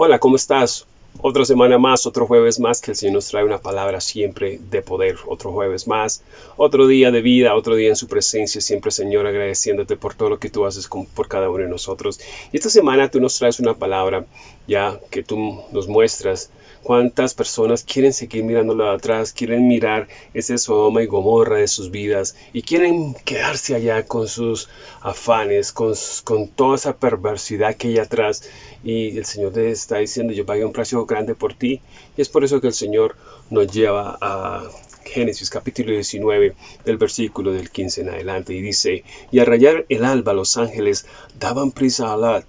Hola, ¿cómo estás? Otra semana más, otro jueves más que el Señor nos trae una palabra siempre de poder. Otro jueves más, otro día de vida, otro día en su presencia. Siempre, Señor, agradeciéndote por todo lo que tú haces por cada uno de nosotros. Y esta semana tú nos traes una palabra ya que tú nos muestras cuántas personas quieren seguir mirándolo atrás, quieren mirar ese Sodoma y Gomorra de sus vidas y quieren quedarse allá con sus afanes, con, con toda esa perversidad que hay atrás. Y el Señor te está diciendo, yo pagué un precio grande por ti. Y es por eso que el Señor nos lleva a Génesis capítulo 19 del versículo del 15 en adelante y dice, y a rayar el alba los ángeles daban prisa a Alad,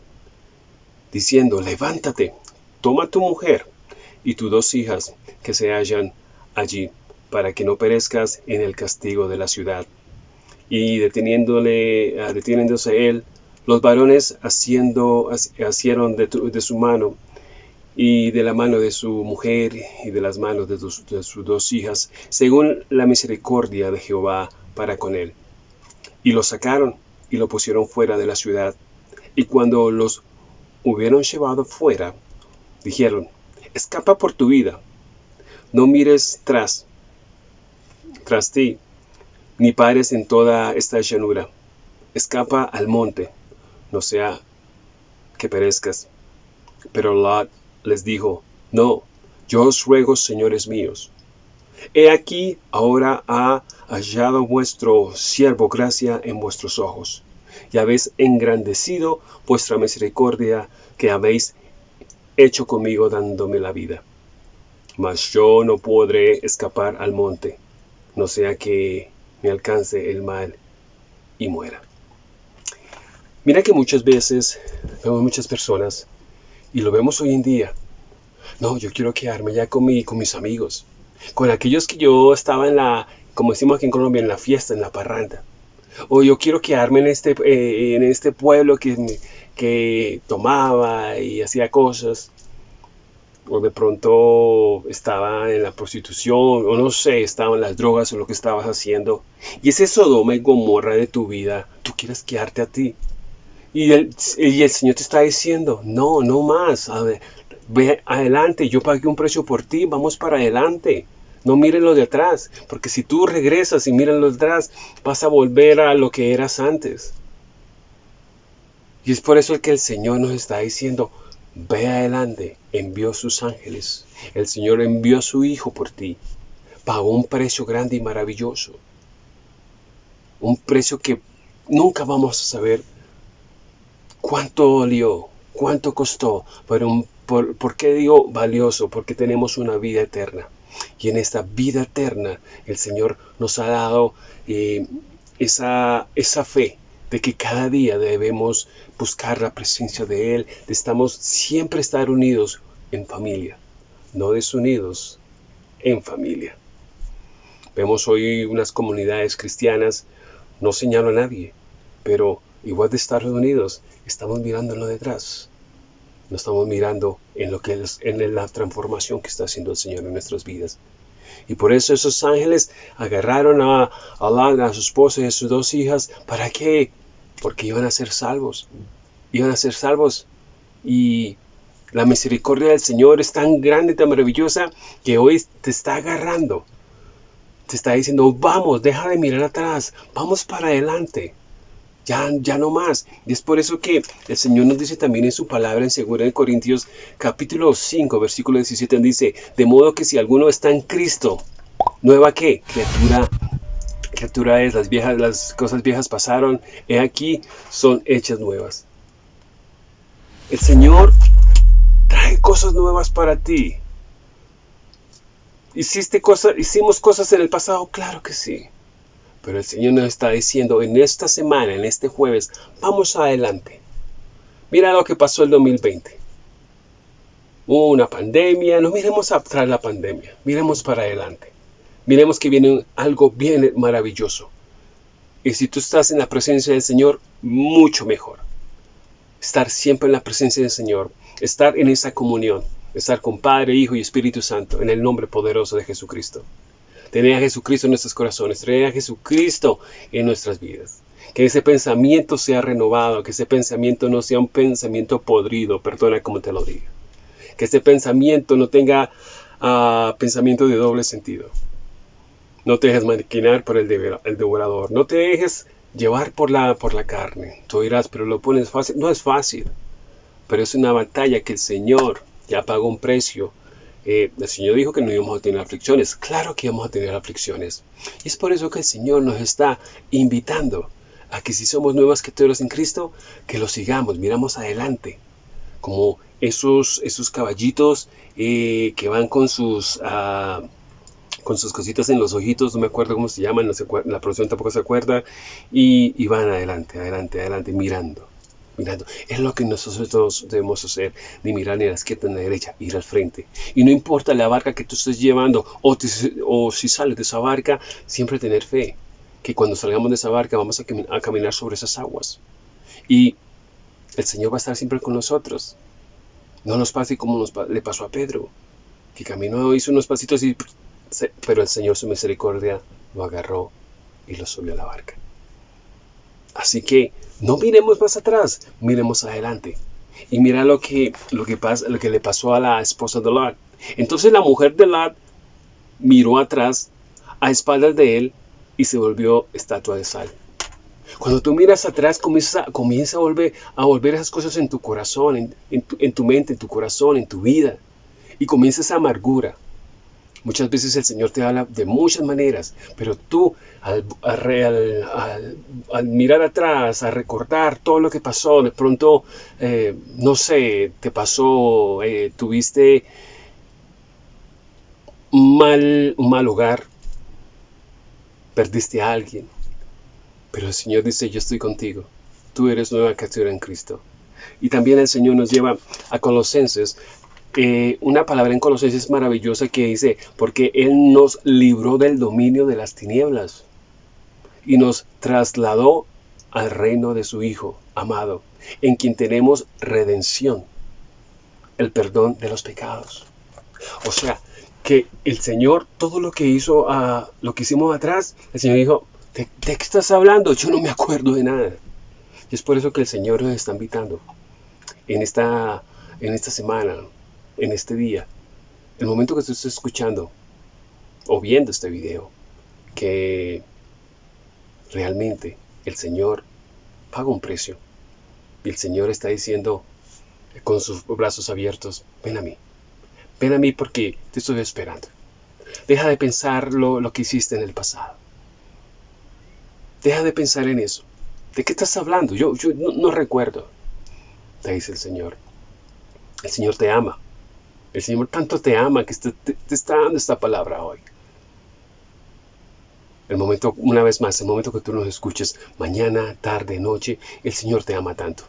diciendo, levántate, toma tu mujer y tus dos hijas que se hallan allí, para que no perezcas en el castigo de la ciudad. Y deteniéndole, ah, deteniéndose él, los varones haciendo, hicieron de su mano y de la mano de su mujer y de las manos de, sus dos hijas, según la misericordia de Jehová para con él. Y lo sacaron y lo pusieron fuera de la ciudad. Y cuando los hubieron llevado fuera, dijeron, escapa por tu vida, no mires tras, tras ti, ni pares en toda esta llanura, escapa al monte, no sea que perezcas. Pero Lot les dijo, No, yo os ruego, señores míos, he aquí ahora ha hallado vuestro siervo gracia en vuestros ojos, y habéis engrandecido vuestra misericordia que habéis hecho conmigo dándome la vida. Mas yo no podré escapar al monte, no sea que me alcance el mal y muera. Mira que muchas veces vemos muchas personas y lo vemos hoy en día. No, yo quiero quedarme ya con, mi, con mis amigos, con aquellos que yo estaba en la, como decimos aquí en Colombia, en la fiesta, en la parranda. O yo quiero quedarme en este, eh, en este pueblo que, que tomaba y hacía cosas. O de pronto estaba en la prostitución, o no sé, estaba en las drogas o lo que estabas haciendo. Y ese Sodoma y Gomorra de tu vida, tú quieres quedarte a ti. Y el, y el Señor te está diciendo, no, no más, a ver, ve adelante, yo pagué un precio por ti, vamos para adelante. No miren lo de atrás, porque si tú regresas y miras lo de atrás, vas a volver a lo que eras antes. Y es por eso que el Señor nos está diciendo, ve adelante, envió sus ángeles. El Señor envió a su Hijo por ti. Pagó un precio grande y maravilloso. Un precio que nunca vamos a saber cuánto dolió, cuánto costó, pero por, qué digo valioso? Porque tenemos una vida eterna. Y en esta vida eterna el Señor nos ha dado eh, esa, esa fe de que cada día debemos buscar la presencia de Él, de estamos siempre estar unidos en familia, no desunidos en familia. Vemos hoy unas comunidades cristianas, no señalo a nadie, pero igual de estar reunidos, estamos mirando lo detrás. No estamos mirando en lo que es en la transformación que está haciendo el Señor en nuestras vidas. Y por eso esos ángeles agarraron a, a, a su esposa y a sus dos hijas. ¿Para qué? Porque iban a ser salvos. Iban a ser salvos. Y la misericordia del Señor es tan grande, tan maravillosa, que hoy te está agarrando. Te está diciendo, vamos, deja de mirar atrás, vamos para adelante ya, no más. Y es por eso que el Señor nos dice también en su palabra en 2 Corintios capítulo 5, versículo 17, dice, de modo que si alguno está en Cristo, ¿nueva qué? Criatura criatura es, las viejas, las cosas viejas pasaron, he aquí, son hechas nuevas. El Señor trae cosas nuevas para ti. ¿Hiciste cosas, hicimos cosas en el pasado? Claro que sí. Pero el Señor nos está diciendo en esta semana, en este jueves, vamos adelante. Mira lo que pasó el 2020. Hubo una pandemia, no miremos atrás la pandemia, miremos para adelante. Miremos que viene algo bien maravilloso. Y si tú estás en la presencia del Señor, mucho mejor. Estar siempre en la presencia del Señor, estar en esa comunión, estar con Padre, Hijo y Espíritu Santo, en el nombre poderoso de Jesucristo tener a Jesucristo en nuestros corazones, tener a Jesucristo en nuestras vidas. Que ese pensamiento sea renovado, que ese pensamiento no sea un pensamiento podrido, perdona como te lo diga. Que este pensamiento no tenga uh, pensamiento de doble sentido. No te dejes maquinar por el, el devorador. No te dejes llevar por la, por la carne. Tú dirás, pero lo pones fácil. No es fácil, pero es una batalla que el Señor ya pagó un precio. Eh, el Señor dijo que no íbamos a tener aflicciones. Claro que íbamos a tener aflicciones. Y es por eso que el Señor nos está invitando a que si somos nuevas criaturas en Cristo, que lo sigamos, miramos adelante. Como esos, esos caballitos eh, que van con sus... Uh, con sus cositas en los ojitos, no me acuerdo cómo se llaman, la producción tampoco se acuerda, y, van adelante, adelante, adelante, mirando, Es lo que nosotros debemos hacer, ni mirar ni la izquierda ni la derecha, ir al frente. Y no importa la barca que tú estés llevando, o, o si sales de esa barca, siempre tener fe, que cuando salgamos de esa barca vamos a, caminar sobre esas aguas. Y el Señor va a estar siempre con nosotros. No nos pase como nos, le pasó a Pedro, que caminó, hizo unos pasitos y pero el Señor su misericordia lo agarró y lo subió a la barca. Así que no miremos más atrás, miremos adelante. Y mira lo que, lo que, lo que le pasó a la esposa de Lot. Entonces la mujer de Lot miró atrás, a espaldas de él, y se volvió estatua de sal. Cuando tú miras atrás, comienza, comienza a, volver, a volver esas cosas en tu corazón, en, en tu mente, en tu corazón, en tu vida. Y comienza esa amargura, Muchas veces el Señor te habla de muchas maneras, pero tú al, mirar atrás, a recordar todo lo que pasó, de pronto, eh, no sé, te pasó, eh, tuviste mal, un mal hogar, perdiste a alguien, pero el Señor dice, yo estoy contigo, tú eres nueva criatura en Cristo. Y también el Señor nos lleva a Colosenses una palabra en Colosenses maravillosa que dice, porque Él nos libró del dominio de las tinieblas y nos trasladó al reino de su Hijo amado, en quien tenemos redención, el perdón de los pecados. O sea, que el Señor, todo lo que hizo, a lo que hicimos atrás, el Señor dijo, ¿de, ¿de, qué estás hablando? Yo no me acuerdo de nada. Y es por eso que el Señor nos está invitando en esta, en esta semana, en este día, el momento que tú estés escuchando o viendo este video, que realmente el Señor paga un precio. Y el Señor está diciendo con sus brazos abiertos, ven a mí, ven a mí porque te estoy esperando. Deja de pensar lo, que hiciste en el pasado. Deja de pensar en eso. ¿De qué estás hablando? Yo, no, no recuerdo. Te dice el Señor. El Señor te ama. El Señor tanto te ama que te, está dando esta palabra hoy. El momento, una vez más, el momento que tú nos escuches, mañana, tarde, noche, el Señor te ama tanto.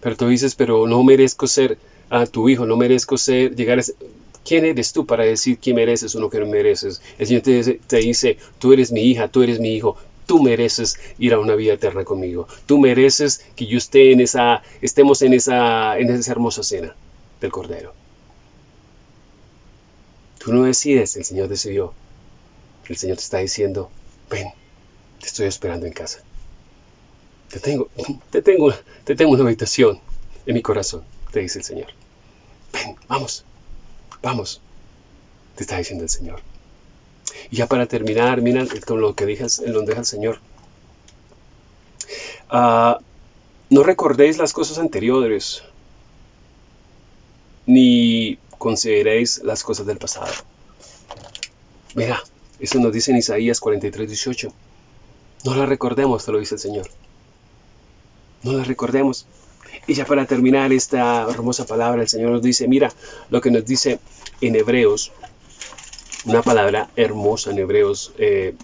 Pero tú dices, pero no merezco ser a tu hijo, no merezco ser, llegar. ¿Quién eres tú para decir quién mereces o no que mereces? El Señor te dice, te dice, tú eres mi hija, tú eres mi hijo, tú mereces ir a una vida eterna conmigo. Tú mereces que yo esté en esa, estemos en esa, en esa hermosa cena del Cordero. Tú no decides, el Señor decidió. El Señor te está diciendo, ven, te estoy esperando en casa. Te tengo, te tengo, te tengo una habitación en mi corazón, te dice el Señor. Ven, vamos, vamos, te está diciendo el Señor. Y ya para terminar, mira con lo que deja, lo deja el Señor. Ah, no recordéis las cosas anteriores, ni consideréis las cosas del pasado. Mira, eso nos dice en Isaías 43, 18. No la recordemos, te lo dice el Señor. No la recordemos. Y ya para terminar esta hermosa palabra, el Señor nos dice, mira lo que nos dice en Hebreos, una palabra hermosa en Hebreos, eh,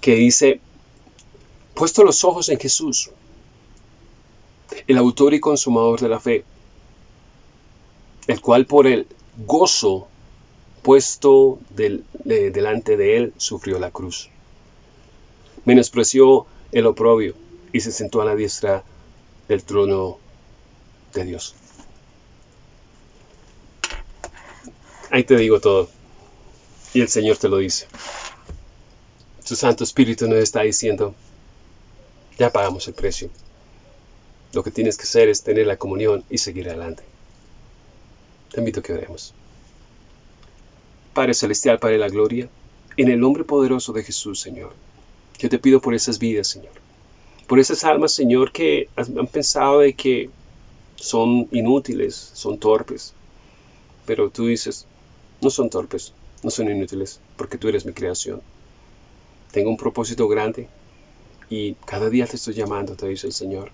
que dice, puesto los ojos en Jesús, el autor y consumador de la fe, el cual por el gozo puesto delante de él sufrió la cruz. Menospreció el oprobio y se sentó a la diestra del trono de Dios. Ahí te digo todo. Y el Señor te lo dice. Su Santo Espíritu nos está diciendo, ya pagamos el precio. Lo que tienes que hacer es tener la comunión y seguir adelante. Te invito a que oremos. Padre Celestial, Padre de la Gloria, en el nombre poderoso de Jesús, Señor, yo te pido por esas vidas, Señor. Por esas almas, Señor, que han pensado de que son inútiles, son torpes. Pero tú dices, no son torpes, no son inútiles, porque tú eres mi creación. Tengo un propósito grande y cada día te estoy llamando, te dice el Señor.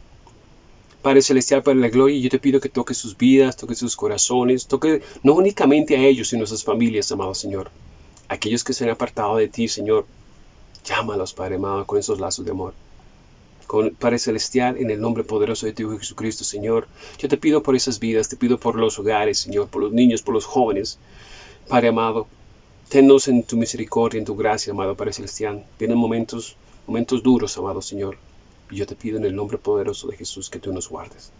Padre Celestial, de la Gloria, yo te pido que toques sus vidas, toques sus corazones, toque no únicamente a ellos, sino a sus familias, amado Señor. Aquellos que se han apartado de ti, Señor, llámalos, Padre amado, con esos lazos de amor. Padre Celestial, en el nombre poderoso de tu Jesucristo, Señor, yo te pido por esas vidas, te pido por los hogares, Señor, por los niños, por los jóvenes. Padre amado, tennos en tu misericordia, en tu gracia, amado Padre Celestial. Vienen momentos, momentos duros, amado Señor. Y yo te pido en el nombre poderoso de Jesús que tú nos guardes.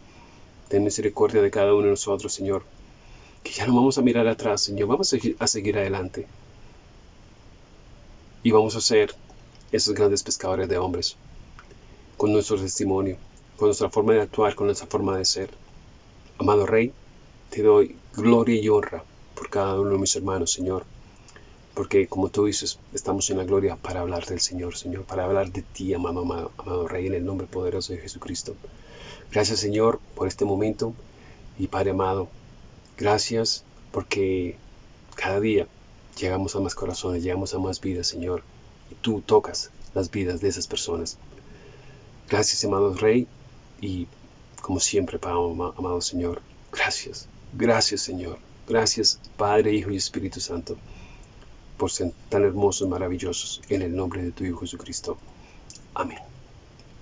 Ten misericordia de cada uno de nosotros, Señor. Que ya no vamos a mirar atrás, Señor. Vamos a seguir adelante. Y vamos a ser esos grandes pescadores de hombres. Con nuestro testimonio, con nuestra forma de actuar, con nuestra forma de ser. Amado Rey, te doy gloria y honra por cada uno de mis hermanos, Señor porque como tú dices, estamos en la gloria para hablar del Señor, Señor, para hablar de ti, amado, amado, Rey, en el nombre poderoso de Jesucristo. Gracias, Señor, por este momento. Y Padre amado, gracias porque cada día llegamos a más corazones, llegamos a más vidas, Señor, y tú tocas las vidas de esas personas. Gracias, amado Rey, y como siempre, amado Señor, gracias, gracias, Señor, gracias, Padre, Hijo y Espíritu Santo por ser tan hermosos, maravillosos, en el nombre de tu Hijo Jesucristo. Amén.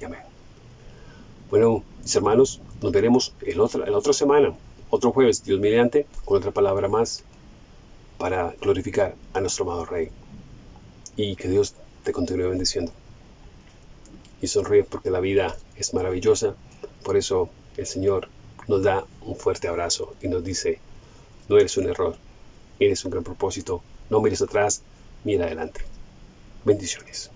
Y amén. Bueno, mis hermanos, nos veremos en otra, otra semana, otro jueves, Dios mediante, con otra palabra más para glorificar a nuestro amado Rey. Y que Dios te continúe bendiciendo. Y sonríe porque la vida es maravillosa. Por eso el Señor nos da un fuerte abrazo y nos dice, no eres un error, eres un gran propósito no mires atrás, mira adelante. Bendiciones.